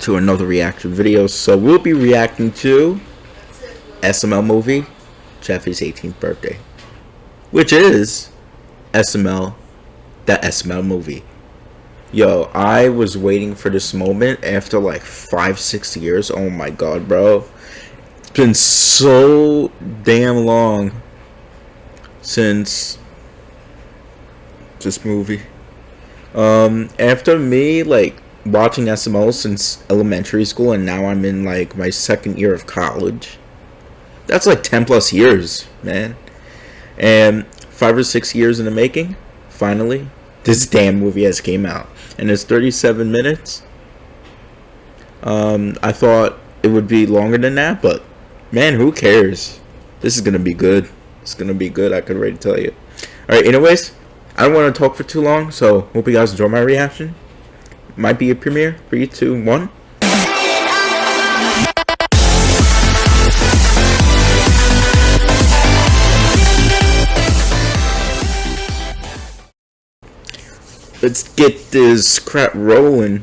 to another reaction video. So we'll be reacting to SML movie, Jeffy's 18th birthday, which is SML, that SML movie. Yo, I was waiting for this moment after like five, six years. Oh my god, bro. It's been so damn long since this movie. Um, after me, like, watching SML since elementary school, and now I'm in, like, my second year of college. That's like 10 plus years, man. And five or six years in the making, finally, this damn movie has came out. And it's 37 minutes. Um, I thought it would be longer than that, but man, who cares? This is gonna be good. It's gonna be good, I could already tell you. Alright, anyways, I don't want to talk for too long, so hope you guys enjoy my reaction. Might be a premiere. Three, two, one. Let's get this crap rolling.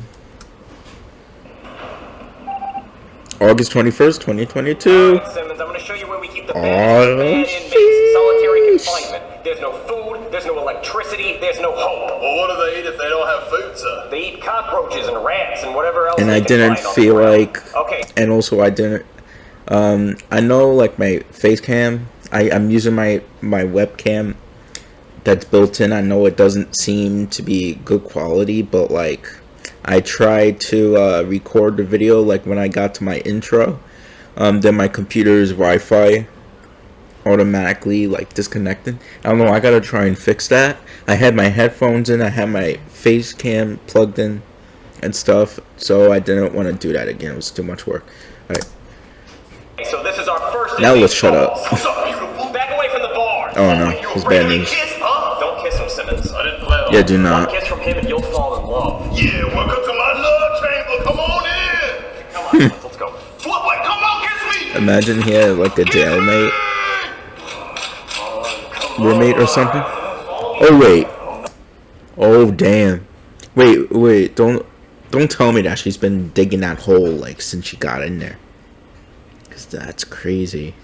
August 21st, 2022. Right, Simmons, I'm going to show you where we keep the oh, inmates. Solitary confinement. There's no food, there's no electricity, there's no hope. Well, what do they eat if they don't have food, sir? They eat cockroaches and rats and whatever else And I didn't feel like... Okay. And also I didn't... Um, I know, like, my face cam, I, I'm using my, my webcam that's built in. I know it doesn't seem to be good quality, but, like I tried to uh, record the video like when I got to my intro. Um, then my computer's Wi-Fi automatically like disconnected. I don't know. I gotta try and fix that. I had my headphones in. I had my face cam plugged in and stuff. So I didn't want to do that again. It was too much work. All right. So this is our first. Now let's shut up. Back away from the bar. Oh no, it's bad news. Don't kiss him, Simmons. I didn't plan on. Yeah, do not. One kiss from him and you'll fall in love. Yeah, welcome to my love chamber. Come on in. Come on, let's go. What? Come on, kiss me. Imagine he had like a jailmate, roommate or something. Oh wait. Oh damn. Wait, wait. Don't don't tell me that she's been digging that hole like since she got in there. Cause that's crazy.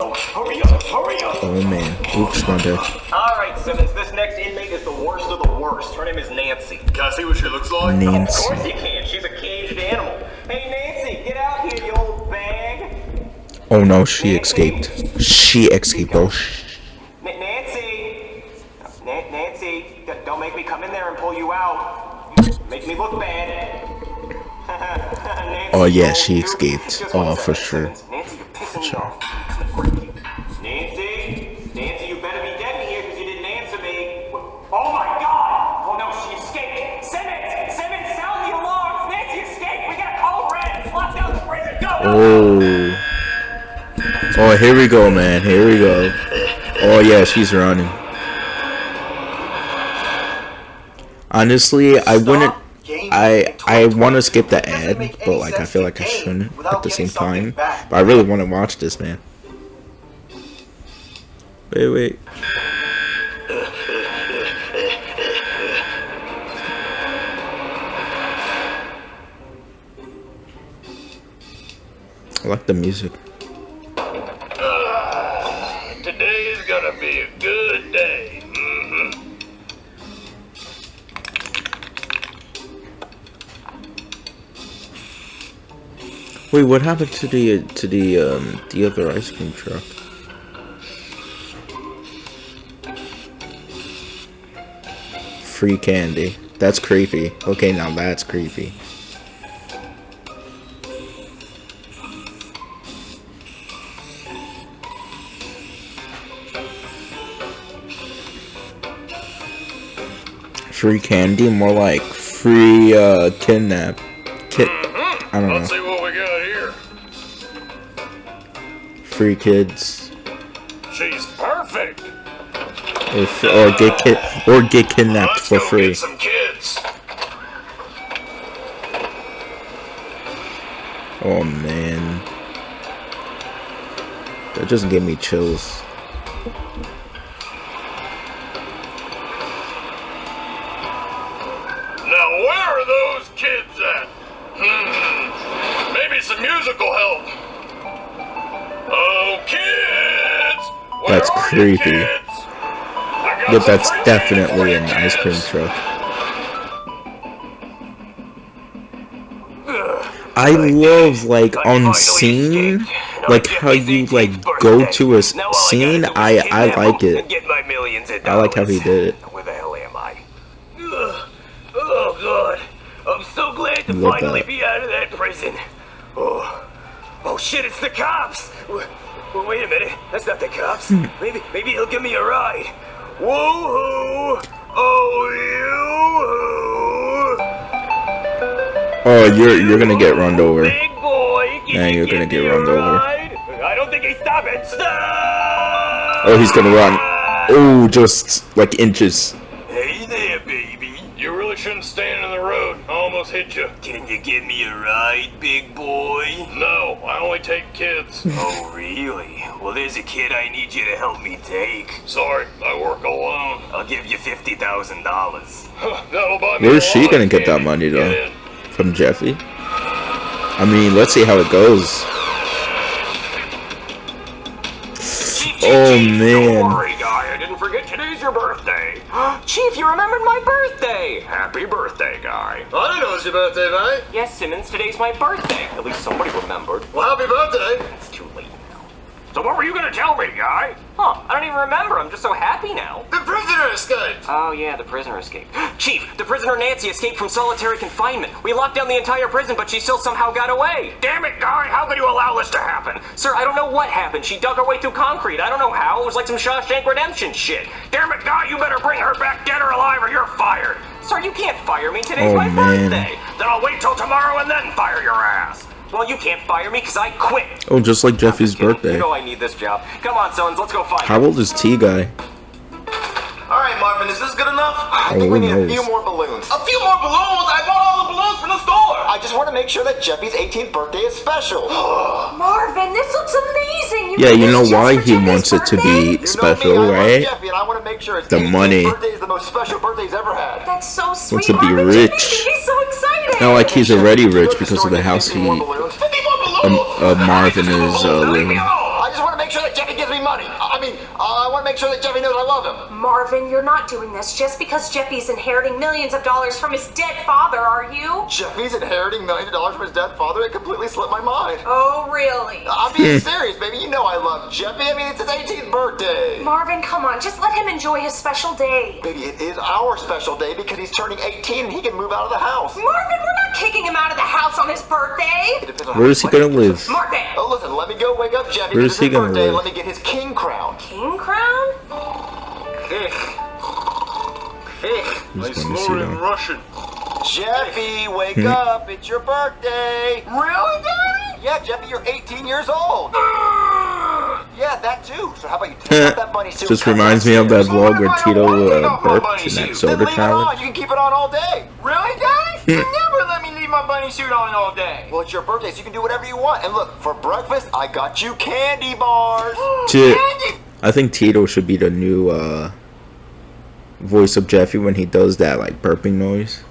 Oh, hurry up, hurry up. Oh man. Oops, my bad. Alright, Simmons, this next inmate is the worst of the worst. Her name is Nancy. Can I see what she looks like? Nancy. Of course you can. She's a caged animal. Hey, Nancy, get out here, you old bag. Oh no, she escaped. She escaped, bro. Nancy! Nancy, don't make me come in there and pull you out. Make me look bad. oh yeah, she escaped. Oh, for sure. Nancy, you're pissing me off. Nancy? Nancy, you better be dead in here because you didn't answer me. Oh my god! Oh no, she escaped! Simmons! Simmons, sound the alarm! Nancy escaped! We gotta call Red! Lock down the prison! Go! Oh. Oh, here we go, man. Here we go. Oh yeah, she's running. Honestly, I wouldn't I I want to skip the ad, but like I feel like I shouldn't at the same time. But I really want to watch this, man. Wait, wait. I like the music. Wait, what happened to the to the um the other ice cream truck? Free candy. That's creepy. Okay, now that's creepy. Free candy, more like free uh kidnap. Kid I don't know free kids. She's perfect. Or, or get kid or get kidnapped Let's for free. some kids. Oh man, that just gave me chills. Creepy. kids? I got But that's definitely an ice cream truck. I love like on scene, like how you like go to a scene. I I like it. Get my millions of I like how he did it. Where the hell am I? Oh god, I'm so glad to finally that. be out of that prison. Oh, oh shit, it's the cops. W- w- wait a minute, that's not the cops. Hmm. maybe maybe he'll give me a ride. Whoa, oh you. Oh, you're you're gonna get run over. Big boy, you're gonna get run over. I don't think he's stopping. Stop! Oh, he's gonna run. Oh, just like inches. Almost hit you. Can you give me a ride, big boy? No, I only take kids. Oh, really? Well, there's a kid I need you to help me take. Sorry, I work alone. I'll give you $50,000. That'll buy me Where's she gonna get that money, though? in. From Jeffy. I mean, let's see how it goes. Oh, man. Don't worry, guy. I didn't forget today's your birthday. Chief, you remembered my birthday. Happy birthday, guy. I didn't know it was your birthday, mate. Yes, Simmons, today's my birthday. At least somebody remembered. Well, happy birthday. It's too late now. So what were you gonna tell me, guy? Huh, I don't even remember. I'm just so happy now. The prisoner escaped. Oh, yeah, the prisoner escaped. Chief, the prisoner Nancy escaped from solitary confinement. We locked down the entire prison, but she still somehow got away. Damn it, guy, how could you allow this to happen? Sir, I don't know what happened. She dug her way through concrete. I don't know how. It was like some Shawshank Redemption shit. Damn it, guy, you better bring her back dead or alive or you're fired. Sir, you can't fire me. Today's Oh, my man. birthday. Then I'll wait till tomorrow and then fire your ass. Well, you can't fire me because I quit. Oh, just like Jeffy's birthday. You know I need this job. Come on, sons, let's go fight. How old is T guy? All right, Marvin, is this good enough? I think we need a few more balloons. A few more balloons. I bought all the balloons from the store. I just want to make sure that Jeffy's 18th birthday is special. Marvin, this looks amazing. Yeah, you know why he Jimmy's wants it to be You know special, me, I love right? Jeffy, and I want to make sure his The money. birthday is the most special birthday he's ever had. That's so sweet. to be Marvin. rich. Jimmy's so excited. Not like he's already can you go rich because of the house he, more balloons? 50 more balloons. um, uh, Marvin is uh, Leave me living. alone. I just want to make sure that Jeffy gives me money. I mean, uh, I want to make sure that Jeffy knows I love him. Marvin, you're not doing this just because Jeffy's inheriting millions of dollars from his dead father, are you? Jeffy's inheriting millions of dollars from his dead father. It completely slipped my mind. Oh, really? I'm being hmm. serious, baby. You know I love Jeffy. I mean, it's his 18th birthday. Marvin, come on, just let him enjoy his special day. Baby, it is our special day because he's turning 18 and he can move out of the house. Marvin, we're not kicking him out of the house on his birthday. It depends on Where how is he gonna it. live? Marvin! Oh, listen, let me go wake up Jeffy. Where because is he it's his gonna birthday. live? Let me get his king crown. King crown? Just want to see that. Russian. Jeffy, wake Hmm. up. It's your birthday. Really, Daddy? Yeah, Jeffy, you're 18 years old. yeah, that too. So how about you take out that bunny suit? Just reminds me of that downstairs? vlog where Tito uh, burped in that Then soda leave it on. challenge. You can keep it on all day. Really, Daddy? you never let me leave my bunny suit on all day. Well, it's your birthday, so you can do whatever you want. And look, for breakfast, I got you candy bars. Ti- Candy. I think Tito should be the new uh, voice of Jeffy when he does that like burping noise.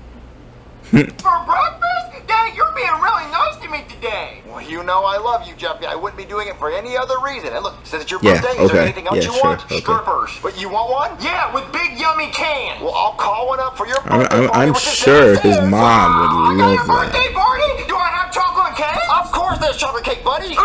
For breakfast? Dad, you're being really nice to me today. Well, you know I love you, Jeffy. I wouldn't be doing it for any other reason. And look, since it's your Yeah, birthday, is there anything else Yeah, you sure, want? okay. Strippers. But you want one? Yeah, with big yummy cans. Well, I'll call one up for your I'm, I'm, I'm sure his mom I would got love that. birthday party? Do I have chocolate cake? Of course there's chocolate cake, buddy.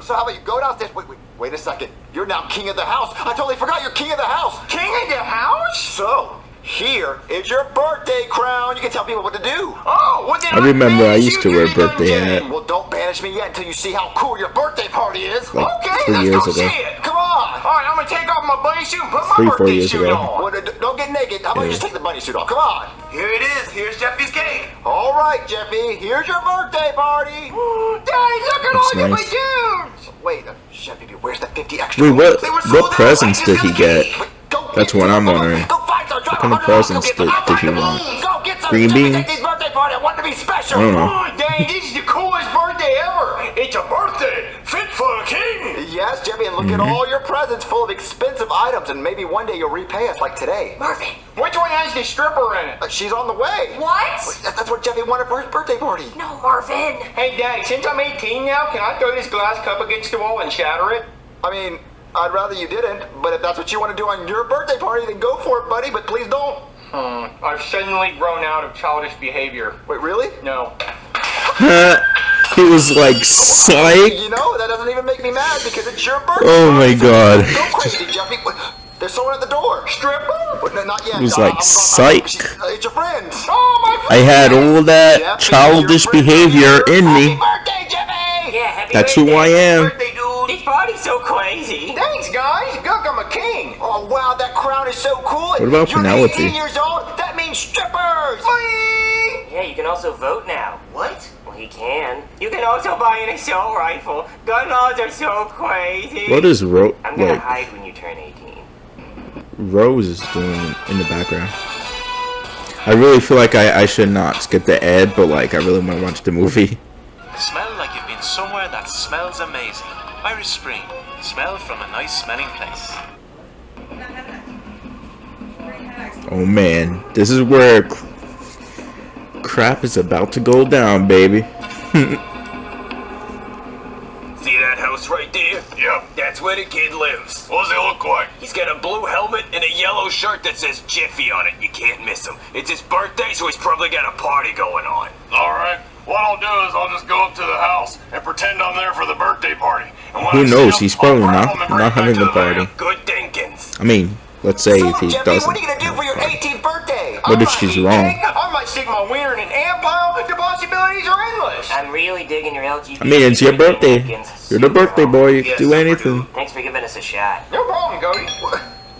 So how about you go downstairs? Wait, wait, wait a second. You're now king of the house. I totally forgot you're king of the house. King of the house? So, here is your birthday crown. You can tell people what to do. Oh, what did I remember I used to wear the dungeon. birthday hat. Well, don't banish me yet until you see how cool your birthday party is. Like Okay, three let's years go ago. see it. Come on. All right, I'm gonna take off my bunny suit and put my Three, four years suit ago. on. Well, don't get naked. How about you Yeah. just take the bunny suit off? Come on. Here it is. Here's Jeffy's cake. All right, Jeffy. Here's your birthday party. Daddy, look at That's all your nice. balloons. Wait, uh, Jeffy, where's the 50 extra? Wait, what? They were sold What presents did he get? be- Wait, go That's get what some I'm balloons. wondering. Go find some. What kind of presents did, did he want? Get. Green beans? Jackie's birthday. I want to be special. Don't know. Oh, Daddy, this is the coolest birthday ever. It's a birthday fit for a king. Yes, Jeffy, and look at Mm-hmm. all your presents full of expensive items, and maybe one day you'll repay us like today. Marvin, Which one has the stripper in it? Uh, she's on the way. what? That's what Jeffy wanted for his birthday party. No, Marvin. Hey, Daddy, since I'm 18 now, can I throw this glass cup against the wall and shatter it? I mean, I'd rather you didn't, but if that's what you want to do on your birthday party, then go for it, buddy, but please don't. Hmm. I've suddenly grown out of childish behavior. Wait, really? No. he was like, psych. You know, that doesn't even make me mad because it's your birthday. Oh my god. Go crazy, Jeffy. There's someone at the door. Stripper? But no, not yet. It was Uh, like, I'm- I'm- psych. she's- uh, It's your friend. Oh, my I had all that Jeffy, childish behavior here. in Happy me. birthday, Jeffy! Yeah, happy That's birthday. who I am. Birthday, dude. This party's so crazy. Thanks, guys. Look, I'm a king. Oh, wow, that crown is so cool. What about You're Penelope? 18 years old? That means strippers! Whee! Yeah, you can also vote now. What? Well, he can. You can also buy an assault rifle. Gun laws are so crazy. What is Ro I'm gonna like hide when you turn 18. Rose is doing in the background? I really feel like I, I should not skip the ad, but like I really want to watch the movie. Smell like you've been somewhere that smells amazing. Irish Spring. Smell from a nice smelling place. Oh man, this is where cr- crap is about to go down, baby. See that house right there? Yep. That's where the kid lives. What does he look like? He's got a blue helmet and a yellow shirt that says Jiffy on it. You can't miss him. It's his birthday, so he's probably got a party going on. Alright, what I'll do is I'll just go up to the house and pretend I'm there for the birthday party. And Who I knows? He's probably not him and bring not him having a the party. Good thinkings. I mean, let's say So, if he Jeffy, doesn't. what are you gonna do for your 18th birthday? What if I'm she's wrong? eating. I might stick my wiener in an ant pile. The possibilities are endless. I'm really digging your LGBT. I mean, it's your birthday. napkins. You're the birthday boy. You can Yes, do anything. Thanks for giving us a shot. No problem, Cody.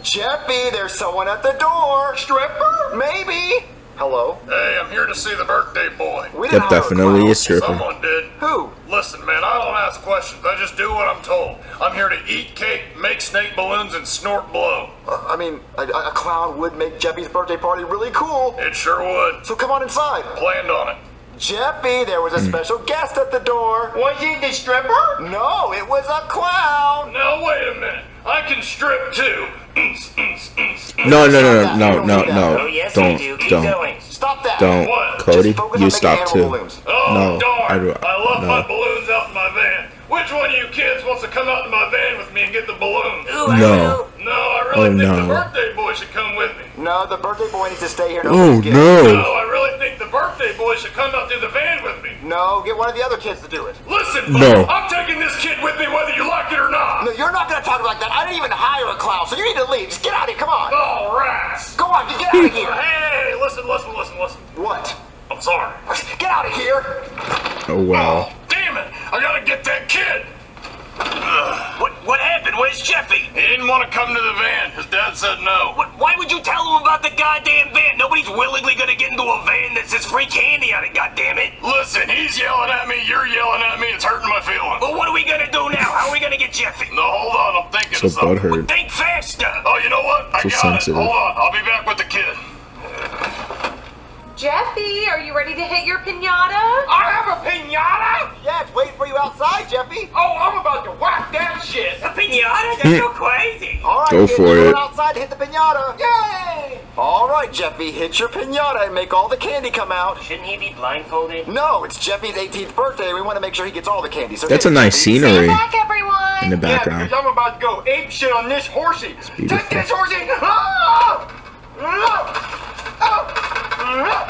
Jeffy, there's someone at the door. Stripper? Maybe. Hello? Hey, I'm here to see the birthday boy. We That didn't hire a definitely clown. is stripper. Someone did. Who? Listen, man, I don't ask questions. I just do what I'm told. I'm here to eat cake, make snake balloons, and snort blow. Uh, I mean, a, a clown would make Jeffy's birthday party really cool. It sure would. So come on inside. Planned on it. Jeffy, there was a Hmm. special guest at the door. Was he the stripper? No, it was a clown. Now, wait a minute. I can strip too. No, no, no, no, no, no, Oh, no. yes, Don't, do. don't, going. Stop that. don't. What? Cody, you stop too. Oh, No, darn. I do- left no. my balloons out in my van. Which one of you kids wants to come out in my van with me and get the balloons? Ooh, No. will. No, I oh, really Oh, think no. the birthday boy should come with me. No, the birthday boy needs to stay here. Oh No, no. I really think the birthday boy should come out to the van with me. No, get one of the other kids to do it. Listen, No. bud, I'm taking this kid with me whether you like it or not. No, you're not gonna talk like that. I didn't even hire a clown, so you need to leave. Just get out of here. Come on. All rats. Go on, get out of here. Hey, listen, listen, listen, listen. What? I'm sorry. Get out of here. Oh wow. Oh, damn it. I gotta get that kid. What what happened? Where's Jeffy? He didn't want to come to the van. His dad said no. What, why would you tell him about the goddamn van? Nobody's willingly gonna get into a van that says free candy on it, goddammit. Listen, he's yelling at me, you're yelling at me, it's hurting my feelings. Well, what are we gonna do now? How are we gonna get Jeffy? No, hold on, I'm thinking So of something. butthurt. Think faster. Oh, you know what? I So got sensitive. it. Hold on, I'll be back with the kid. Jeffy, are you ready to hit your pinata? I have a pinata? Yeah, it's waiting for you outside, Jeffy. Oh, I'm about to whack that shit. A pinata? That's so crazy. All right, Go kids, for you're going it. outside to hit the pinata. Yay! All right, Jeffy, hit your pinata and make all the candy come out. Shouldn't he be blindfolded? No, it's Jeffy's 18th birthday. We want to make sure he gets all the candy. So That's a nice Jeffy. Stand scenery back, everyone. in the Yeah, background. because I'm about to go ape shit on this horsey. beautiful. Take this horsey! Ah! Ah! Ah!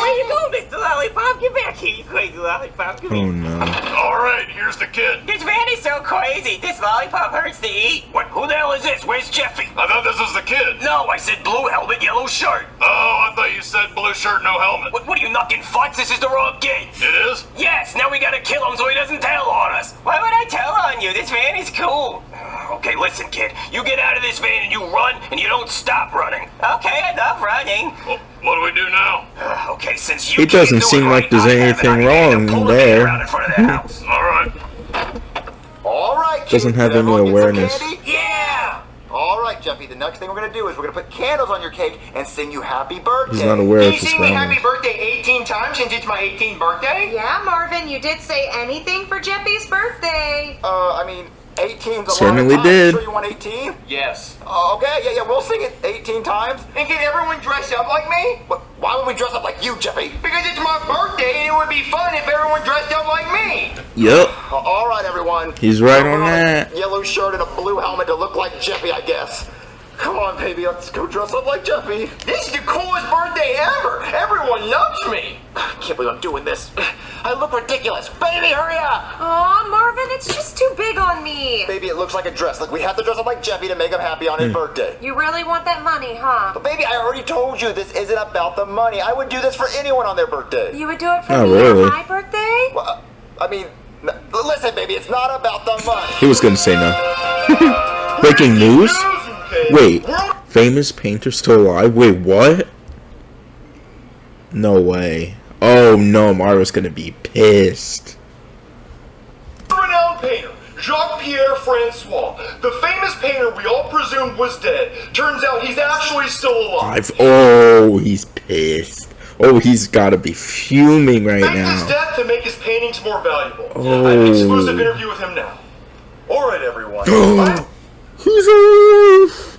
Where you go, Mr. Lollipop? Get back here, you crazy lollipop. Come Oh here. no. All right, here's the kid. This van is so crazy. This lollipop hurts to eat. What? Who the hell is this? Where's Jeffy? I thought this was the kid. No, I said blue helmet, yellow shirt. Oh, I thought you said blue shirt, no helmet. What, what are you knocking futz? This is the wrong gate. It is? Yes, now we gotta kill him so he doesn't tell on us. Why would I tell on you? This van is cool. Okay, listen, kid. You get out of this van and you run and you don't stop running. Okay, enough running. Well, what do we do now? Uh, okay, since you It doesn't seem like there's I have an anything wrong there. van around in front of the house. All right. All right, Doesn't have any everyone get some awareness. Yeah! All right, Jeffy. The next thing we're gonna do is we're gonna put candles on your cake and sing you happy birthday. He's not aware Can of you his sing me happy birthday 18 times since it's my 18th birthday? Yeah, Marvin, you did say anything for Jeffy's birthday. Uh, I mean, 18's a Certainly lot did. Sure you want 18? Yes. Uh, okay, yeah, yeah, we'll sing it 18 times. And get everyone dressed up like me? But why would we dress up like you, Jeffy? Because it's my birthday and it would be fun if everyone dressed up like me. Yep. Uh, all right, everyone. He's right Put on a that. Yellow shirt and a blue helmet to look like Jeffy, I guess. Come on, baby, let's go dress up like Jeffy. This is the coolest birthday ever. Everyone loves me. I can't believe I'm doing this. I look ridiculous. Baby, hurry up! Aw, Marvin, it's just too big on me. Baby, it looks like a dress. Like we have to dress up like Jeffy to make him happy on Hmm. his birthday. You really want that money, huh? But baby, I already told you this isn't about the money. I would do this for anyone on their birthday. You would do it for Oh, me really? on my birthday? Well, uh, I mean, listen, baby, it's not about the money. He was gonna say no. Breaking news? Wait, famous painter still alive? Wait, what? No way. Oh no, Mario's gonna be pissed. Renowned painter, Jacques-Pierre Francois, the famous painter we all presumed was dead. Turns out he's actually still alive. Oh, he's pissed. Oh, he's gotta be fuming right Faked his now. death to make his paintings more valuable. Oh. I have an exclusive Oh. interview with him now. Alright, everyone. He's alive!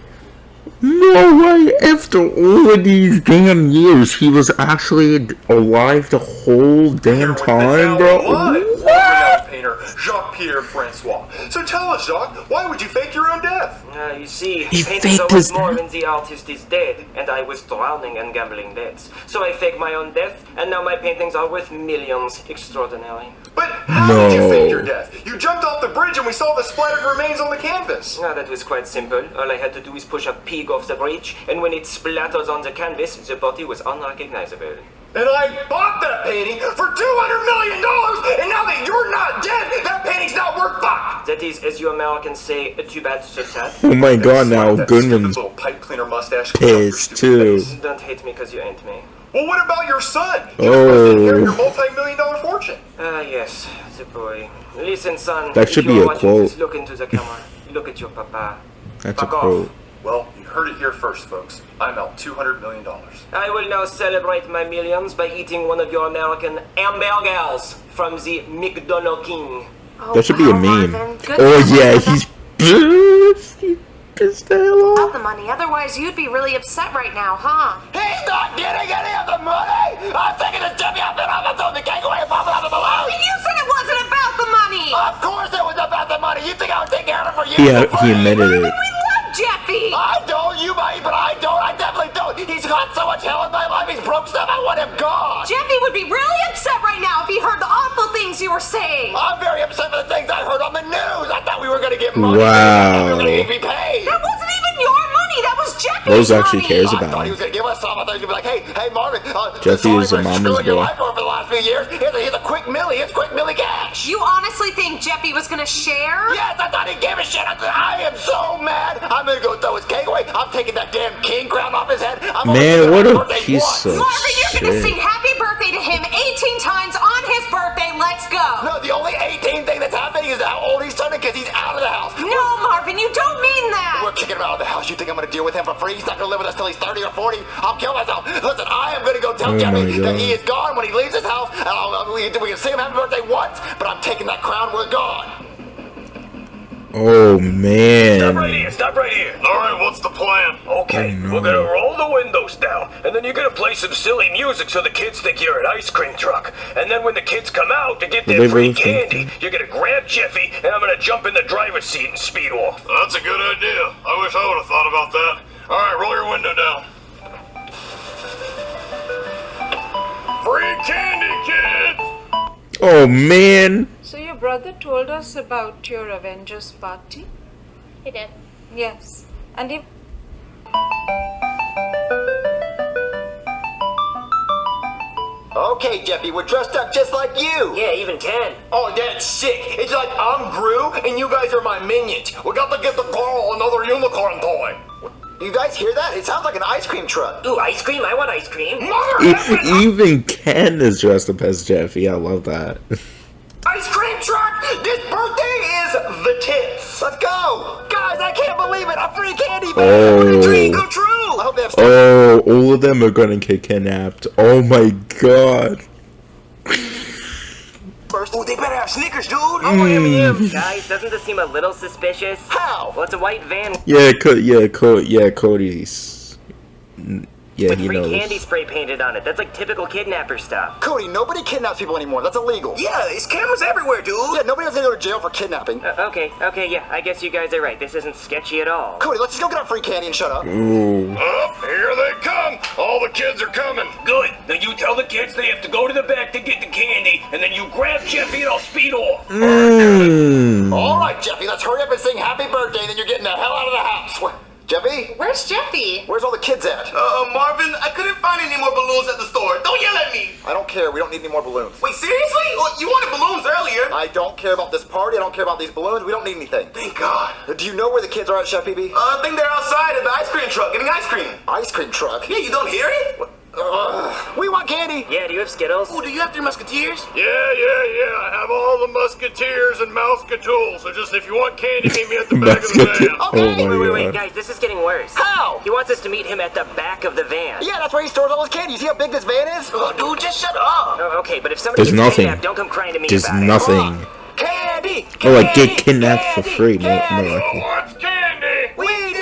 No way! After all of these damn years, he was actually alive the whole damn time, bro. alive What? world-renowned painter Jacques-Pierre Francois. So tell us, Jacques, why would you fake your own death? Uh, you see, He paintings are faked his more death? when the artist is dead, and I was drowning and gambling debts. So I faked my own death, and now my paintings are worth millions. Extraordinary. But how did you fake your death? You jumped off the bridge and we saw the splattered remains on the canvas. Ah, that was quite simple. All I had to do is push a pig off the bridge, and when it splatters on the canvas, the body was unrecognizable. And I bought that painting for $200 million, and now that you're not dead, that painting's not worth fuck! That is, as you Americans say, a too bad, so sad. Oh my god, now That Goodman's little pipe cleaner mustache pissed too. Don't hate me because you ain't me. Well, what about your son? He was supposed to inherit your Oh. multi-million dollar fortune. Ah, yes, the boy. Listen, son. That should be a quote. this, look into the camera. Look at your papa. That's a Fuck off. quote. Well, you heard it here first, folks. I'm out $200 million. I will now celebrate my millions by eating one of your American hamburgers from the McDonald King. Oh, That should be a meme. Oh yeah, it wasn't he's pissed. He pissed the hell about the money. Otherwise, you'd be really upset right now, huh? He's not getting any of the money! I'm taking the Jeffy outfit off and throwing the cake away and popping out the balloon! You said it wasn't about the money. Of course it was about the money! You think I would take care of it for you? He, for he admitted it. We love Jeffy. I don't, you might, but I don't. I definitely don't. He's got so much hell in my life. He's broke stuff. I want him gone. Jeffy would be really upset right now if he heard the awful things you were saying. I'm very upset for the things I heard on the news. I thought we were going to get money. Wow. Rose actually cares about thought he him. was going to give us some. I thought he was going to be like, hey, hey, Marvin. Uh, Jeffy is a for mama's screwing your boy. life over the last few years. Here's a, here's a quick milli. Here's quick milli cash. You honestly think Jeffy was gonna share? Yes, I thought he gave a shit. I, I am so mad. I'm gonna go throw his cake away. I'm taking that damn king crown off his head. I'm Man, what a piece once. of Marvin, you're gonna shit. I'm gonna deal with him for free? He's not gonna live with us till he's 30 or 40. I'll kill myself. Listen, I am gonna go tell Oh Jeffy that he is gone when he leaves his house. And I'll, we, we can see him happy birthday once, but I'm taking that crown. We're gone. Oh Stop right man. here, stop right here. Alright, what's the plan? Okay, Oh, no. we're gonna roll the windows down, and then you're gonna play some silly music so the kids think you're an ice cream truck. And then when the kids come out to get their free really think candy, you're gonna grab Jeffy, and I'm gonna jump in the driver's seat and speed off. That's a good idea. I wish I would have about that. Alright, roll your window down. Free candy, kids! Oh man. So your brother told us about your Avengers party? He did. Yes. And he Okay, Jeffy, we're dressed up just like you. Yeah, even Ken. Oh, that's sick. It's like I'm Gru and you guys are my minions. We got to get the Carl another unicorn toy. You guys hear that? It sounds like an ice cream truck. Ooh, ice cream? I want ice cream. Mother even Ken is dressed up as Jeffy. I love that. ice cream truck! This birthday is the tits. Let's go. Guys, I can't believe it. I'm free candy, man. Oh. Dream Oh. come true. I hope they have Oh, all of them are gonna get kidnapped. Oh my god. First Oh, they better have Snickers, dude. Mm. Guys, doesn't this seem a little suspicious? How? Well, it's a white van Yeah, Co- yeah, Co- yeah, Cody's. Yeah, with he free knows. candy spray painted on it. That's like typical kidnapper stuff. Cody, nobody kidnaps people anymore. That's illegal. Yeah, there's cameras everywhere, dude. Yeah, nobody has to go to jail for kidnapping. Uh, okay, okay, yeah, I guess you guys are right. This isn't sketchy at all. Cody, let's just go get our free candy and shut up. Ooh. Up, here they come. All the kids are coming. Good. Now you tell the kids they have to go to the back to get the candy, and then you grab Jeffy and I'll speed off. Mm. All right, Jeffy, let's hurry up and sing happy birthday, then you're getting the hell out of the house. Wh- Jeffy? Where's Jeffy? Where's all the kids at? Uh, Marvin, I couldn't find any more balloons at the store. Don't yell at me. I don't care. We don't need any more balloons. Wait, seriously? Well, you wanted balloons earlier. I don't care about this party. I don't care about these balloons. We don't need anything. Thank God. Do you know where the kids are at, Chef Pee Pee? Uh, I think they're outside at the ice cream truck getting ice cream. Ice cream truck. Yeah, you don't hear it? Ugh. we want candy. Yeah, do you have Skittles? Oh, do you have three musketeers? Yeah, yeah, yeah. I have all the musketeers and Mouseketools. So just if you want candy, meet me at the back of the Musketeer. van. Oh Wait, my wait, wait, god. guys, this is getting worse. How? He wants us to meet him at the back of the van. Yeah, that's where he stores all his candy. You see how big this van is? Oh, dude, just shut up. Oh, okay, but if somebody There's gets nothing. kidnapped, don't come crying to me There's about nothing. Candy! Oh, like get candy, kidnapped for candy, free. No, no, candy. likely. What's candy? We do!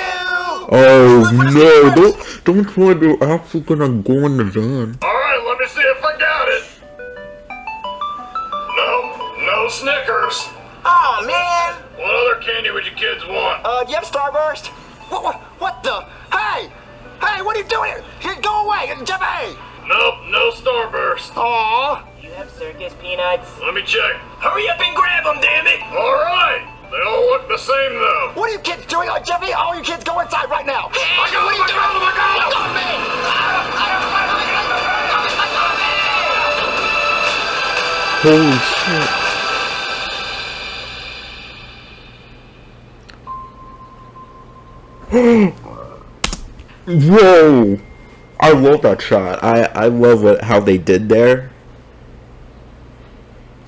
Oh no! Don't don't try they're actually gonna go in the van. All right, let me see if I got it. No, no Snickers. Oh man! What other candy would you kids want? Uh, do you have Starburst? What, what, what the? Hey! Hey, what are you doing here? Here, Go away! Jeffy! Nope, no Starburst. Aww! You have circus peanuts? Let me check. Hurry up and grab them, damn it. All right, they all look the same though. What are you kids doing? Oh, Jeffy, all you kids go Holy shit! Whoa! I love that shot. I I love what how they did there.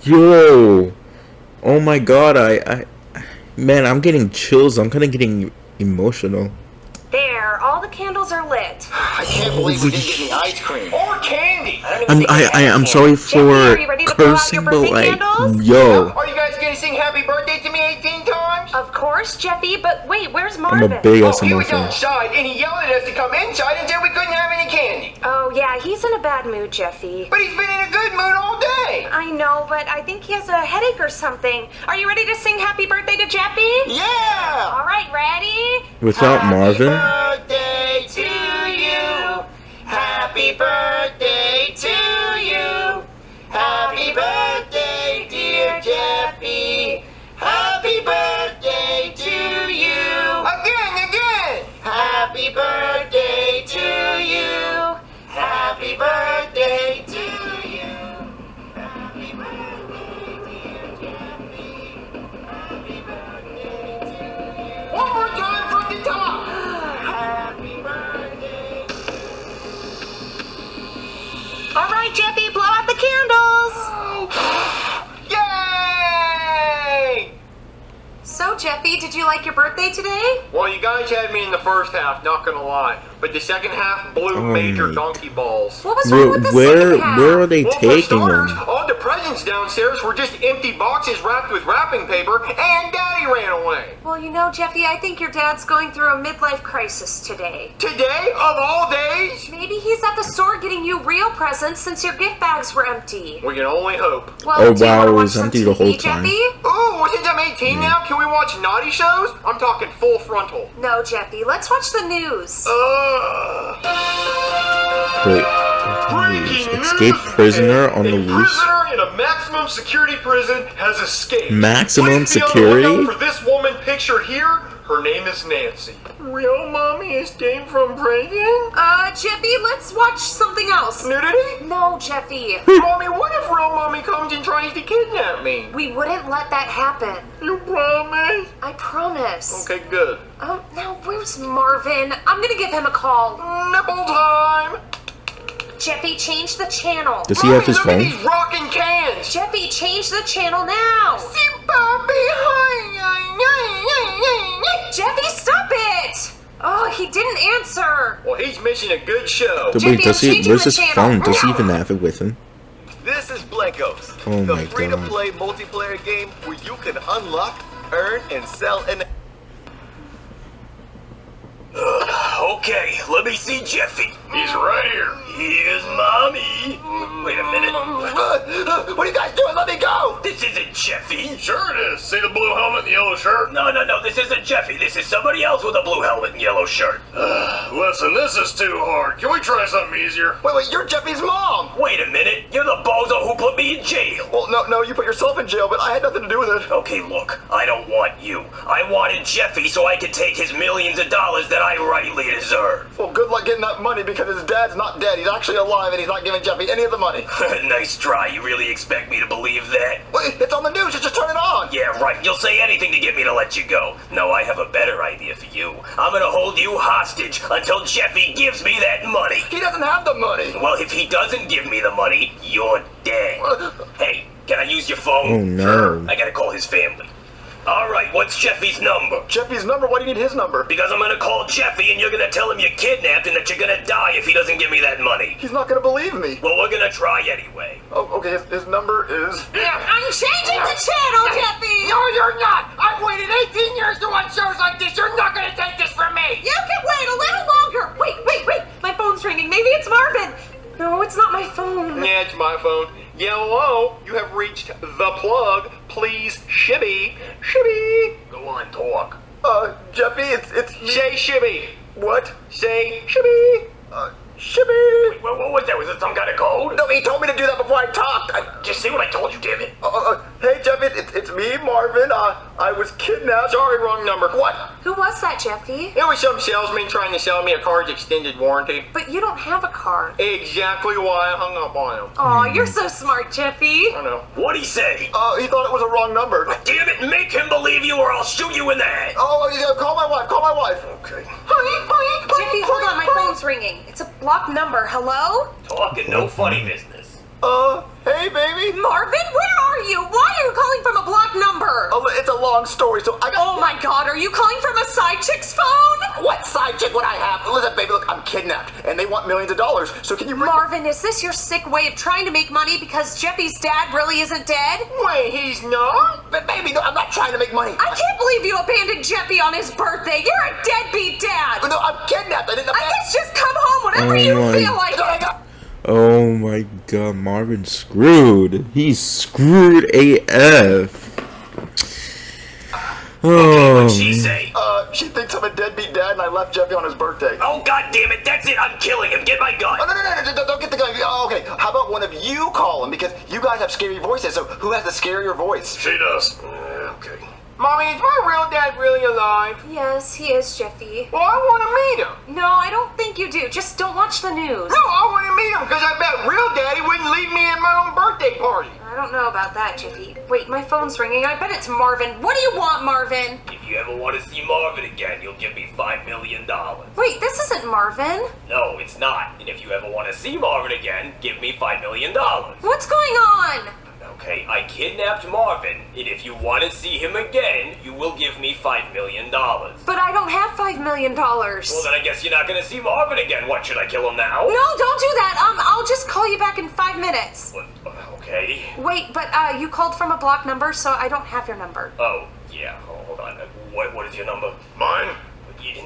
Yo! Oh my god! I I man, I'm getting chills. I'm kind of getting emotional. There, all the candles are lit. I can't believe we didn't get any ice cream. Or candy. I don't even I'm I, I have I'm sorry Jeffy, are you for ready to blow out cursing, but like, candles? yo, Are you guys gonna sing happy birthday to me 18 times? Of course, Jeffy, but wait, where's Marvin? I'm a big Oh, ass he was outside and he yelled at us to come inside and said we couldn't have any candy. Oh, yeah, he's in a bad mood, Jeffy. But he's been in a good mood all day. I know, but I think he has a headache or something. Are you ready to sing happy birthday to Jeffy? Yeah! All right, ready? Without Marvin, Birthday to you. Happy birthday to you. Happy birthday, dear Jeffy. Happy birthday to you. Again, again. Happy birthday did you like your birthday today? Well, you guys had me in the first half, not gonna lie. But the second half blew Oh major donkey balls. What was wrong with the where, second half? where are they Well, taking starters, them? All downstairs were just empty boxes wrapped with wrapping paper, and Daddy ran away. Well, you know, Jeffy, I think your dad's going through a midlife crisis today. Today, of all days, Maybe he's at the store getting you real presents since your gift bags were empty. we can only hope. Well, Oh, do you wow, wanna it was some empty the whole TV, time. Jeffy? Ooh, since I'm 18 now, can we watch naughty shows? I'm talking full frontal. No, Jeffy. Let's watch the news. Uh, Wait, Breaking escape prisoner on the loose. prisoner in a maximum security prison has escaped. Maximum Please be on the security? For this woman pictured here, her name is Nancy. real mommy escaped from prison? Uh, Jeffy, let's watch something else. Nudity? No, Jeffy. Mommy, what if real mommy comes and tries to kidnap me? We wouldn't let that happen. You promise? I promise. Okay, good. Oh, now where's Marvin? I'm gonna give him a call. Nipple time! Jeffy, change the channel. Does he have his Look at phone? these rocking cans! Jeffy, change the channel now. See, Bobby, hi, Jeffy, stop it! Oh, he didn't answer. Well, he's missing a good show. Wait, Jeffy, does he? Where's the his channel. phone? Does he even have it with him? This is Blankos, Oh the my free-to-play multiplayer game where you can unlock, earn, and sell an. Okay, let me see Jeffy. He's right here. Here's mommy. Wait a minute. Uh, what are you guys doing? Let me go! This isn't Jeffy. Sure it is. See the blue helmet and the yellow shirt? No, no, no, this isn't Jeffy. This is somebody else with a blue helmet and yellow shirt. Listen, this is too hard. Can we try something easier? Wait, wait, you're Jeffy's mom! Wait a minute. You're the bozo who put me in jail. Well, no, no, you put yourself in jail, but I had nothing to do with it. Okay, look, I don't want you. I wanted Jeffy so I could take his millions of dollars that I rightly deserve. Well, good luck getting that money because his dad's not dead. He's actually alive and he's not giving Jeffy any of the money. nice try. You really expect me to believe that? Wait, it's on the news. Just turn it on. Yeah, right. You'll say anything to get me to let you go. No, I have a better idea for you. I'm gonna hold you hostage until Jeffy gives me that money. He doesn't have the money. Well, if he doesn't give me the money, you're dead. Hey, can I use your phone? Oh, no. Sure. I gotta call his family. All right, what's Jeffy's number? Jeffy's number? Why do you need his number? Because I'm gonna call Jeffy and you're gonna tell him you're kidnapped and that you're gonna die if he doesn't give me that money. He's not gonna believe me. Well, we're gonna try anyway. Oh, okay, his, his number is. I'm changing the channel, Jeffy! No, you're not! I've waited 18 years to watch shows like this! You're not gonna take this from me! You can wait a little longer! Wait, wait, wait! My phone's ringing. Maybe it's Marvin! No, it's not my phone. Yeah, it's my phone. Yeah, hello. You have reached the plug. Please, shibby. Shibby. Go on, talk. Uh, Jeffy, it's. it's. Say shibby. What? Say shibby. Uh, Shibby! What, what was that? Was it some kind of code? No, he told me to do that before I talked. I, Just see what I told you, damn it. uh, uh, hey, Jeffy, it's, it's me, Marvin. Uh, I was kidnapped. Sorry, wrong number. What? Who was that, Jeffy? It was some salesman trying to sell me a car's extended warranty. But you don't have a car. Exactly why I hung up on him. Aw, you're so smart, Jeffy. I know. What'd he say? Uh, he thought it was a wrong number. Damn it, make him believe you or I'll shoot you in the head. Oh, yeah, call my wife. Call my wife. Okay. Jeffy, hold on, my phone's ringing. It's a blocked number. Hello? Talking no funny business. Uh, hey, baby. Marvin, where are you? Why are you calling from a blocked number? Oh, it's a long story, so I got. Oh my god, are you calling from a side chick's phone? What side chick would I have? Listen, baby, look, I'm kidnapped, and they want millions of dollars. So can you? Marvin, is this your sick way of trying to make money because Jeffy's dad really isn't dead? Wait, he's not? But baby, no, I'm not trying to make money. I can't believe you abandoned Jeffy on his birthday. You're a deadbeat dad. No, I'm kidnapped. I didn't. I guess just come home whenever Oh you my- feel like No, I it. got- Oh my god, Marvin's screwed. He's screwed AF. Oh, What'd she say? Uh, she thinks I'm a deadbeat dad, and I left Jeffy on his birthday. Oh god damn it, that's it, I'm killing him. Get my gun. Oh, no, no, no, no, no, don't get the gun. Oh, okay, how about one of you call him? Because you guys have scary voices, so who has the scarier voice? She does. Uh, okay. Mommy, is my real dad really alive? Yes, he is, Jeffy. Well, I want to meet him. No, I don't think you do. Just don't watch the news. No, I want to meet him because I bet real daddy wouldn't leave me at my own birthday party. I don't know about that, Jeffy. Wait, my phone's ringing. I bet it's Marvin. What do you want, Marvin? If you ever want to see Marvin again, you'll give me five million dollars. Wait, this isn't Marvin. No, it's not. And if you ever want to see Marvin again, give me five million dollars. What's going on? Okay, I kidnapped Marvin, and if you want to see him again, you will give me five million dollars. But I don't have five million dollars. Well, then I guess you're not gonna see Marvin again. What, should I kill him now? No, don't do that. Um, I'll just call you back in five minutes. What, okay. Wait, but uh, you called from a block number, so I don't have your number. Oh, yeah, hold on. Uh, What, what is your number? Mine?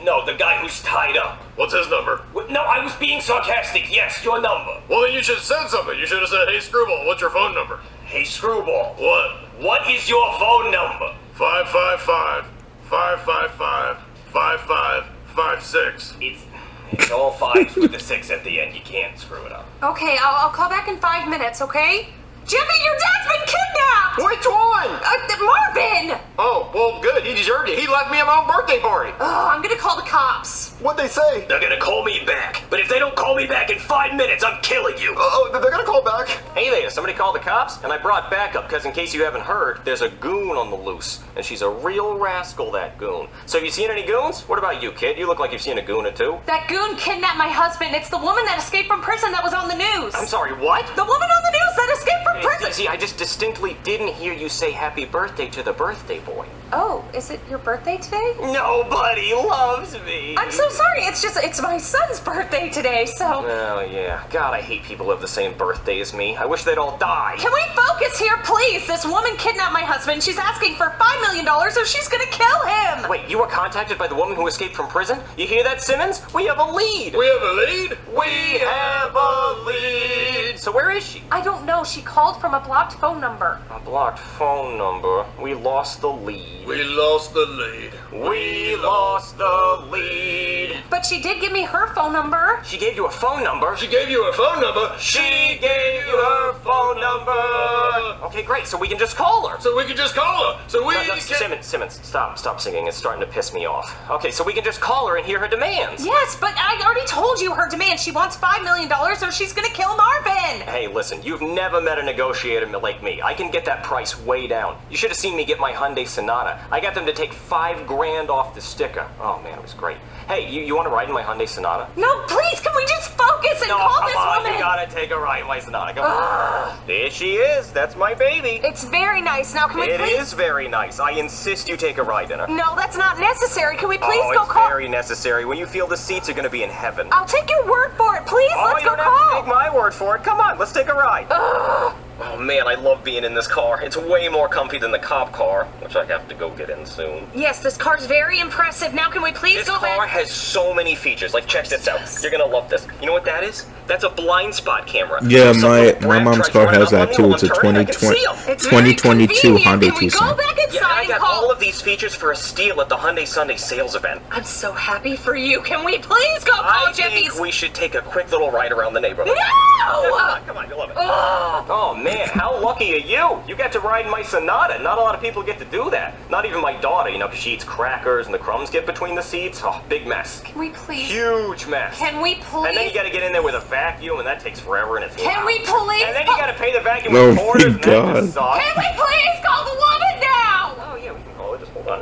You- No, the guy who's tied up. What's his number? What- No, I was being sarcastic. Yes, your number. Well, then you should have said something. You should have said, hey, Screwball, what's your phone number? Hey, Screwball. What? What is your phone number? 555 555 5556. It's it's all fives with the six at the end. You can't screw it up. Okay, I'll, I'll call back in five minutes, okay? Jimmy, your dad's been kidnapped! Which one? Uh, Marvin! Oh, well, good. He deserved it. He left me at my own birthday party. Oh, I'm gonna call the cops. What'd they say? They're gonna call me back, but if they don't call me back in five minutes, I'm killing you. Oh, they're gonna call back. Hey there, somebody called the cops, and I brought backup because in case you haven't heard, there's a goon on the loose, and she's a real rascal, that goon. So have you seen any goons? What about you, kid? You look like you've seen a goon or two. That goon kidnapped my husband. It's the woman that escaped from prison that was on the news. I'm sorry, what? The woman on the news that escaped from See, prison. see, I just distinctly didn't hear you say happy birthday to the birthday boy. Oh, is it your birthday today? Nobody loves me. I'm so sorry. It's just it's my son's birthday today, so Oh, yeah. God, I hate people who have the same birthday as me. I wish they'd all die. can we focus here, please? This woman kidnapped my husband. She's asking for five million dollars, or she's gonna kill him. Wait, you were contacted by the woman who escaped from prison? You hear that, Simmons? We have a lead. We have a lead? We have a lead. So where is she? I don't know. She called from a blocked phone number. A blocked phone number. We lost the lead. We lost the lead. We lost the lead. But she did give me her phone number. She gave you a phone number. She gave you her phone number. She gave you her phone number. Okay, great. So we can just call her. So we can just call her. So we No, no, can... Simmons, Simmons, stop, stop singing. It's starting to piss me off. Okay, so we can just call her and hear her demands. Yes, but I already told you her demand. She wants five million dollars, or she's gonna kill Marvin. Hey, listen, you've never met a negotiator like me. I can get that price way down. You should have seen me get my Hyundai Sonata. I got them to take five grand off the sticker. Oh man, it was great. Hey, you, you want to ride in my Hyundai Sonata? No, please, can we just focus and No, call come this on, woman? you gotta take a ride in my Sonata. Come on. There she is. That's my baby. It's very nice. Now, can we It please? is very nice. I insist you take a ride in her. No, that's not necessary. Can we please oh, go it's call? very necessary. When you feel the seats are gonna be in heaven. I'll take your word for it. Please, Oh, let's go don't have to call. take my word for it. Come on, let's take a ride. Oh man, I love being in this car. It's way more comfy than the cop car, which I have to go get in soon. Yes, this car's very impressive. Now, can we please This go car back? has so many features. Like, check this out. You're gonna love this. You know what that is? That's a blind spot camera. Yeah, If my my mom's car has that too. It's a I'm turning, I can 2020 see 'em. It's very 2022 convenient. Hyundai we go Tucson. back Yeah, inside I got all of these features for a steal at the Hyundai Sunday sales event. I'm so happy for you. Can we please go call I Jeffy's? think we should take a quick little ride around the neighborhood. Come No! on, come on, you'll love it. Ugh. Oh man, how lucky are you? You got to ride in my Sonata. Not a lot of people get to do that. Not even my daughter, you know, because she eats crackers and the crumbs get between the seats. Oh, big mess. Can we please? Huge mess. Can we please? and then you got to get in there with a vacuum, and that takes forever, and it's Can loud. we please? And then you got to pay the vacuum Oh with my quarters, and that God. just sucks. Can we please call the woman now? Oh yeah, we can call it. Just hold on.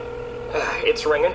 It's ringing.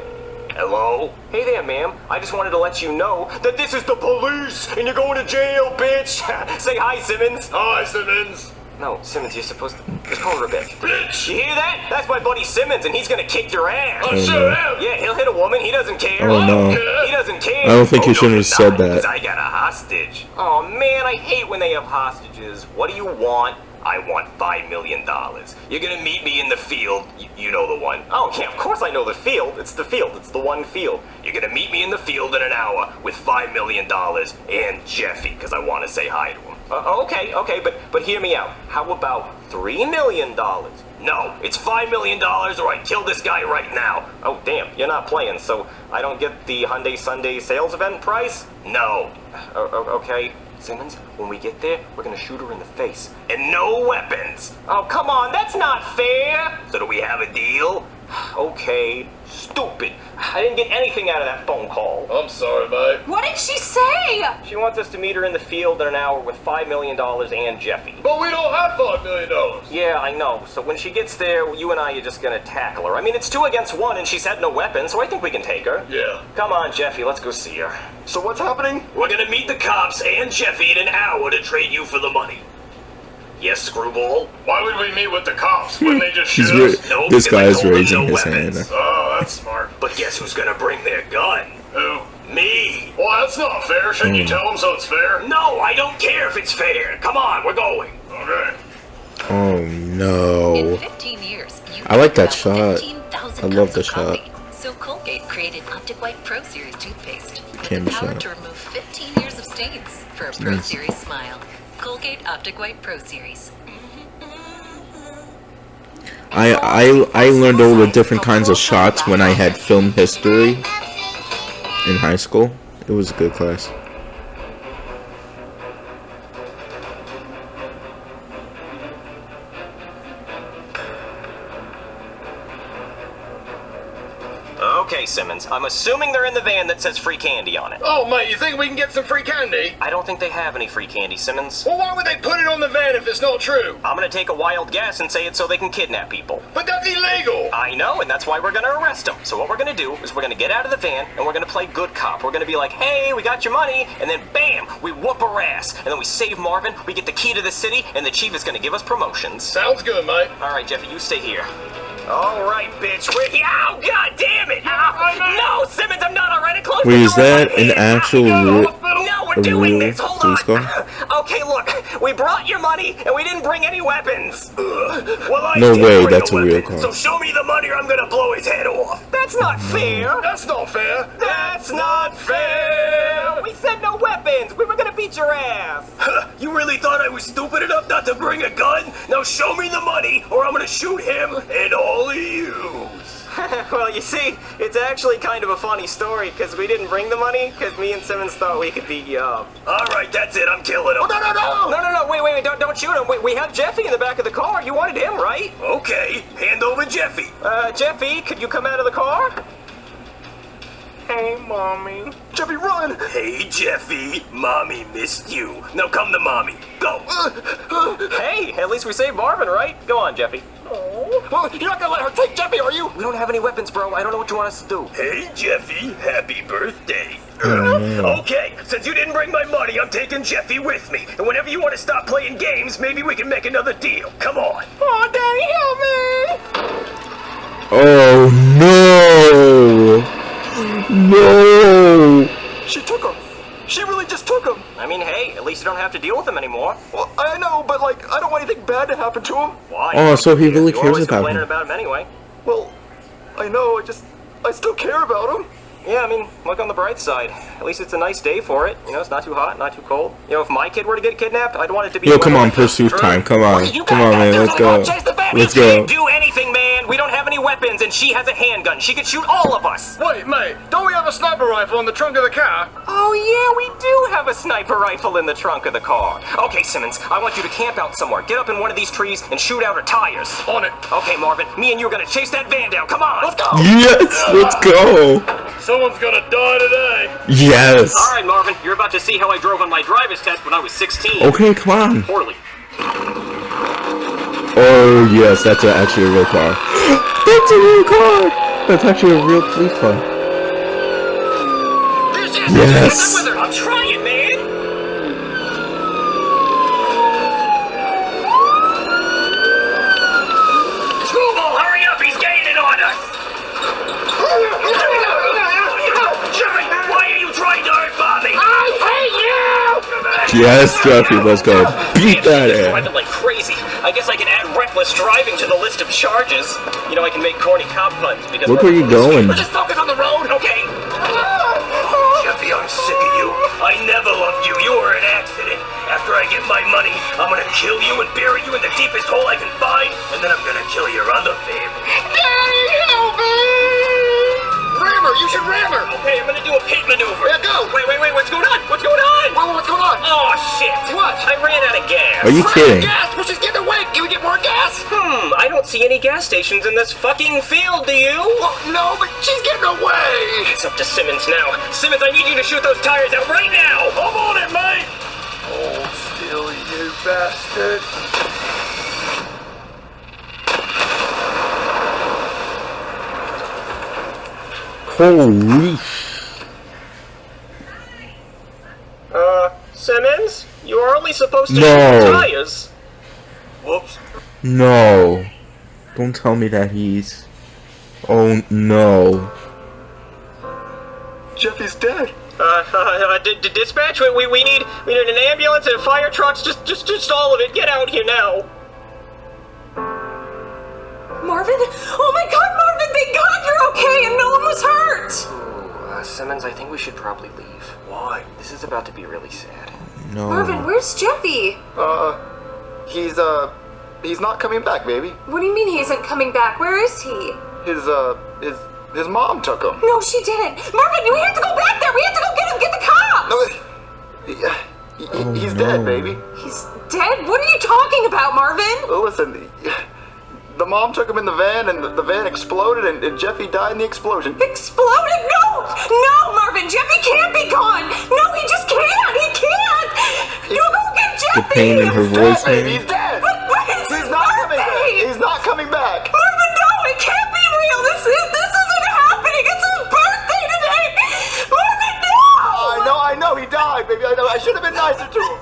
Hello? Hey there, ma'am. I just wanted to let you know that this is the police, and you're going to jail, bitch. Say hi, Simmons. Hi, Simmons. No, Simmons, you're supposed to just call her a bitch. Bitch. You hear that? That's my buddy Simmons, and he's gonna kick your ass. I Oh, sure no. Yeah, he'll hit a woman. He doesn't care. Oh, no. He doesn't care. I don't think you Oh, no, shouldn't you're have said not, that. 'cause I got a hostage. Oh man, I hate when they have hostages. What do you want? I want five million dollars. You're gonna meet me in the field. You, you know the one. Oh yeah, of course I know the field. It's the field. It's the one field. You're gonna meet me in the field in an hour with five million dollars and Jeffy, because I want to say hi to him. Uh, okay, okay, but but hear me out. How about three million dollars? No, it's five million dollars, or I kill this guy right now. Oh damn, you're not playing, so I don't get the Hyundai Sunday sales event price? No. O- okay. Simmons, when we get there, we're gonna shoot her in the face. And no weapons! Oh, come on, that's not fair! So do we have a deal? Okay, stupid. I didn't get anything out of that phone call. I'm sorry, mate. What did she say? She wants us to meet her in the field in an hour with $5 million and Jeffy. But we don't have five million dollars. Yeah, I know. So when she gets there, you and I are just gonna tackle her. I mean, it's two against one, and she's had no weapon, so I think we can take her. Yeah. Come on, Jeffy, let's go see her. So what's happening? We're gonna meet the cops and Jeffy in an hour to trade you for the money. Yes, Screwball? Why would we meet with the cops? Wouldn't they just shoot us? No, this because I guy's raising no his hand. Oh, that's smart. But guess who's gonna bring their gun? Who? Me! Well, that's not fair. Shouldn't you Hmm. tell them so it's fair? No, I don't care if it's fair. Come on, we're going. Okay. Oh no. In no. 15 years, you I like that shot. 15,000 I love the shot. coffee. So Colgate created Optic White Pro Series toothpaste with Camera the power shot. to remove 15 years of stains for a Pro Series smile. Colgate Optic White Pro Series. I I I learned all the different kinds of shots when I had film history in high school. It was a good class. I'm assuming they're in the van that says free candy on it. Oh, mate, you think we can get some free candy? I don't think they have any free candy, Simmons. Well, why would they put it on the van if it's not true? I'm gonna take a wild guess and say it's so they can kidnap people. But that's illegal! I know, and that's why we're gonna arrest them. So what we're gonna do is we're gonna get out of the van and we're gonna play good cop. We're gonna be like, hey, we got your money, and then bam, we whoop her ass. And then we save Marvin, we get the key to the city, and the chief is gonna give us promotions. Sounds good, mate. Alright, Jeffy, you stay here. All right, bitch. We're here. Oh, god damn it! Ow. No, Simmons, I'm not already close. Wait, is that an actual real, No, we're doing this. Hold on. Okay, look. We brought your money, and we didn't bring any weapons. Well, I No way, that's a real weapon, car. So show me the money or I'm gonna blow his head off. That's not mm. fair. That's not fair. That's not fair. We said no weapons. We were gonna beat your ass. You really thought I was stupid enough not to bring a gun? Now show me the money or I'm gonna shoot him and all of you. well, you see, it's actually kind of a funny story because we didn't bring the money because me and Simmons thought we could beat you up. Uh, All right, that's it. I'm killing him. Oh, no, no, no! No, no, no, wait, wait, wait, don't, don't shoot him. Wait, we have Jeffy in the back of the car. You wanted him, right? Okay, hand over Jeffy. Uh, Jeffy, could you come out of the car? Hey, Mommy. Jeffy, run! Hey, Jeffy, mommy missed you. Now come to mommy. Go. Uh, uh, hey, at least we saved Marvin, right? Go on, Jeffy. Well, you're not gonna let her take Jeffy, are you? We don't have any weapons, bro. I don't know what you want us to do. Hey, Jeffy, happy birthday. Oh. Okay, since you didn't bring my money, I'm taking Jeffy with me. And whenever you want to stop playing games, maybe we can make another deal. Come on. Oh, Daddy, help me! Oh no! No! She took him. She really just took him. I mean, hey, at least you don't have to deal with him anymore. Well, I know, but like, I don't want anything bad to happen to him. Why? Oh, so he really You're cares about complaining him. about him anyway. Well, I know. I just, I still care about him. Yeah, I mean, look on the bright side. At least it's a nice day for it. You know, it's not too hot, not too cold. You know, if my kid were to get kidnapped, I'd want it to be. Yo, come on, pursuit time. Come on. You Come on, man. Let's go. gonna chase the van. Let's we go. can't do anything, man. We don't have any weapons, and she has a handgun. She could shoot all of us. Wait, mate, don't we have a sniper rifle in the trunk of the car? Oh yeah, we do have a sniper rifle in the trunk of the car. Okay, Simmons, I want you to camp out somewhere. Get up in one of these trees and shoot out her tires. On it. Okay, Marvin, me and you are gonna chase that van down. Come on. Let's go. Yes, let's go. Someone's gonna die today. Yes. All right, Marvin, you're about to see how I drove on my driver's test when I was 16. Okay, come on. Poorly. Oh yes, that's a, actually a real car. That's a real car. That's actually a real police car. Yes. I'm trying, Yes, Jeffy, let's go. Beat that ass. Driving like crazy. I guess I can add reckless driving to the list of charges. You know, I can make corny cop puns because. Look where you're going. Just focus on the road, okay? Jeffy, I'm sick of you. I never loved you. You were an accident. After I get my money, I'm gonna kill you and bury you in the deepest hole I can find, and then I'm gonna kill your other family. Her. You should ram her. Okay, I'm gonna do a pit maneuver. Yeah, go. Wait, wait, wait, what's going on? What's going on? Whoa, what's going on? Oh, shit. What? I ran out of gas. Are you kidding? Gas. Well, she's getting away. Can we get more gas? Hmm, I don't see any gas stations in this fucking field, do you? Well, no, but she's getting away. It's up to Simmons now. Simmons, I need you to shoot those tires out right now! I'm on it, mate. Hold still, you bastard. Holy. Uh, Simmons? You are only supposed to No. shoot the tires. Whoops. No. Don't tell me that he's. Oh no. Jeffy's dead. Uh, uh, uh d- d- dispatch, we, we, we need we need an ambulance and fire trucks, just, just, just all of it. Get out here now. Marvin? Oh my god, Marvin, thank god you're okay and no one was hurt! Uh, Simmons, I think we should probably leave. Why? This is about to be really sad. No. Marvin, where's Jeffy? Uh, he's, uh, he's not coming back, baby. What do you mean he isn't coming back? Where is he? His, uh, his, his mom took him. No, she didn't. Marvin, we have to go back there. We have to go get him. Get the cops. No, he, he- Oh, he's no. dead, baby. He's dead. What are you talking about, Marvin? Oh, Listen, the mom took him in the van, and the, the van exploded, and, and, Jeffy died in the explosion. Exploded? No! No, Marvin! Jeffy can't be gone! No, he just can't! He can't! You go get Jeffy! The pain in her voice, dead, He's dead! But, but He's not coming back! He's not coming back! Marvin, no! It can't be real! This is this isn't happening! It's his birthday today! Marvin, no! I know, I know, he died, baby. I know. I should have been nicer to him.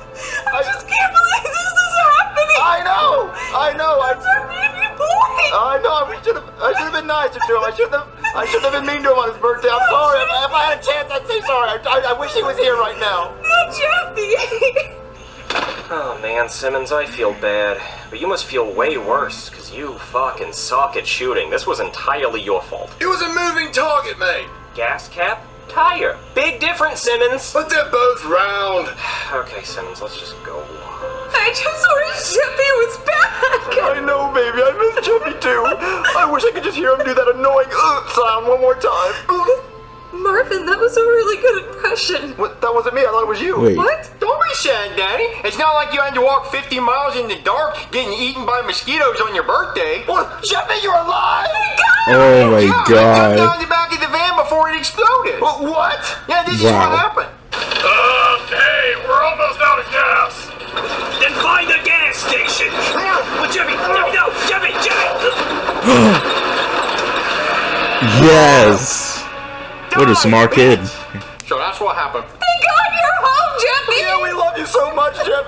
I, I just can't believe this is happening! I know! I know! That's I, our baby boy! I know, we should have I should have been nicer to him. I should have I should have been mean to him on his birthday. I'm sorry. If, if I had a chance, I'd say sorry. I, I, I wish he was here right now. Not Jeffy! Oh man, Simmons, I feel bad. But you must feel way worse, because you fucking suck at shooting. This was entirely your fault. It was a moving target, mate. Gas cap? Tire. Big difference, Simmons. But they're both round. okay, Simmons, let's just go. I just wish Jeffy was back. I know, baby. I miss Jeffy too. I wish I could just hear him do that annoying uh sound one more time. Marvin, that was a really good impression. What? That wasn't me. I thought it was you. Wait. What? Don't be sad, Daddy. It's not like you had to walk 50 miles in the dark getting eaten by mosquitoes on your birthday. What? Jeffy, you're alive! Oh my yeah, god. I jumped down the back of the van before it exploded. What? Yeah, this wow. is what happened. Hey, we're almost out of gas. Then find a gas station. Well, Jimmy, Jimmy, no, Jimmy, Jimmy. yes. What a smart kid. So that's what happened.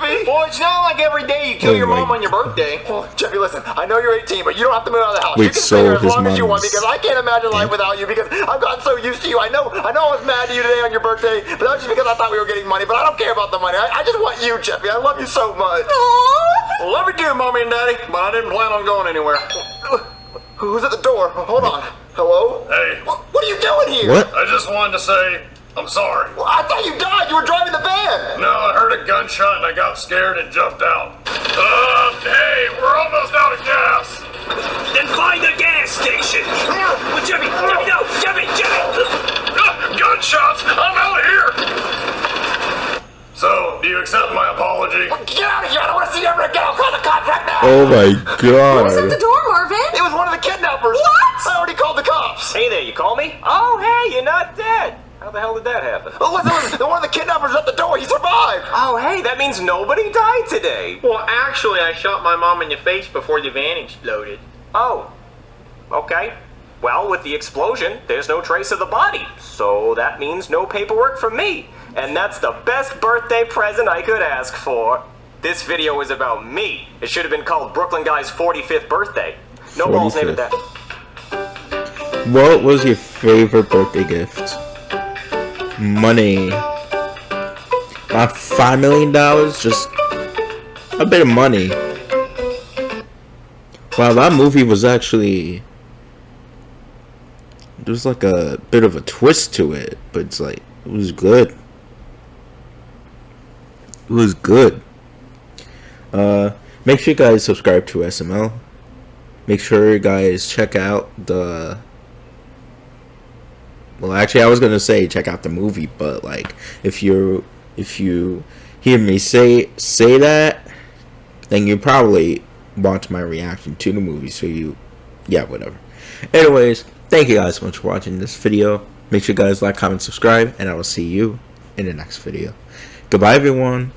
Much, Well, it's not like every day you kill Oh your my mom on your birthday. Well, Jeffy, listen. I know you're 18, but you don't have to move out of the house. Wait, you can so stay here as long as you want because I can't imagine life without you because I've gotten so used to you. I know, I know, I was mad at you today on your birthday, but that was just because I thought we were getting money. But I don't care about the money. I, I just want you, Jeffy. I love you so much. Aww. Well, love you too, mommy and daddy, but I didn't plan on going anywhere. Who's at the door? Hold on. Hello? Hey, What, what are you doing here? What? I just wanted to say I'm sorry. Well, I thought you died. You were driving the van. No, I heard a gunshot and I got scared and jumped out. Uh, hey, we're almost out of gas. Then find a gas station. Well, Jimmy, Jimmy, no, Jimmy, Jimmy. Uh, gunshots! I'm out of here. So, do you accept my apology? Get out of here. I don't want to see you ever again. I'll call the cops right now. Oh my Who's at the door, Marvin? It was one of the kidnappers. What? I already called the cops. Hey there, you call me? Oh, hey, you're not dead. How the hell did that happen? Oh, listen, listen, one of the kidnappers at the door. He survived. Oh, hey, that means nobody died today. Well, actually, I shot my mom in the face before the van exploded. Oh, okay. Well, with the explosion, there's no trace of the body, so that means no paperwork from me. And that's the best birthday present I could ask for. This video is about me. It should have been called Brooklyn Guy's 45th birthday. No balls named it that. What was your favorite birthday gift? Money. Not five million dollars, just a bit of money. Wow, that movie was actually there's like a bit of a twist to it, but it's like it was good. It was good. Uh, make sure you guys subscribe to SML. Make sure you guys check out the. Well, actually, I was gonna say check out the movie, but like, if you if you hear me say say that, then you probably watch my reaction to the movie. So you, yeah, whatever. Anyways, thank you guys so much for watching this video. Make sure you guys like, comment, subscribe, and I will see you in the next video. Goodbye, everyone.